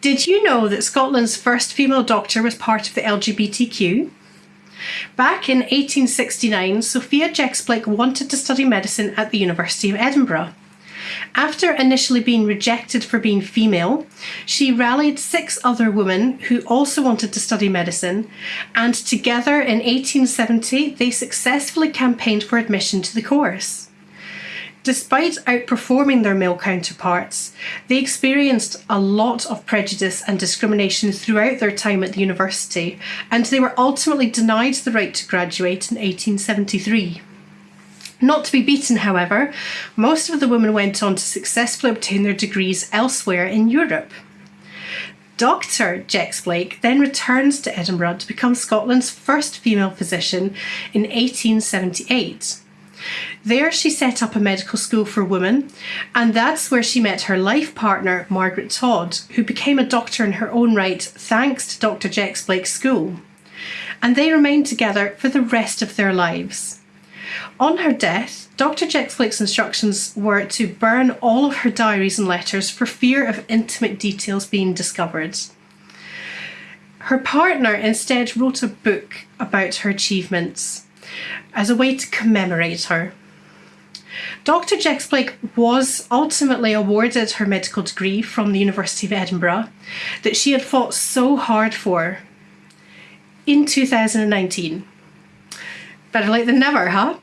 Did you know that Scotland's first female doctor was part of the LGBTQ? Back in 1869, Sophia Jex-Blake wanted to study medicine at the University of Edinburgh. After initially being rejected for being female, she rallied six other women who also wanted to study medicine, and together in 1870 they successfully campaigned for admission to the course. Despite outperforming their male counterparts, they experienced a lot of prejudice and discrimination throughout their time at the university, and they were ultimately denied the right to graduate in 1873. Not to be beaten, however, most of the women went on to successfully obtain their degrees elsewhere in Europe. Dr. Jex-Blake then returns to Edinburgh to become Scotland's first female physician in 1878. There, she set up a medical school for women, and that's where she met her life partner, Margaret Todd, who became a doctor in her own right thanks to Dr. Jex-Blake's school. And they remained together for the rest of their lives. On her death, Dr. Jex-Blake's instructions were to burn all of her diaries and letters for fear of intimate details being discovered. Her partner instead wrote a book about her achievements as a way to commemorate her. Dr. Jex-Blake was ultimately awarded her medical degree from the University of Edinburgh that she had fought so hard for in 2019. Better late than never, huh?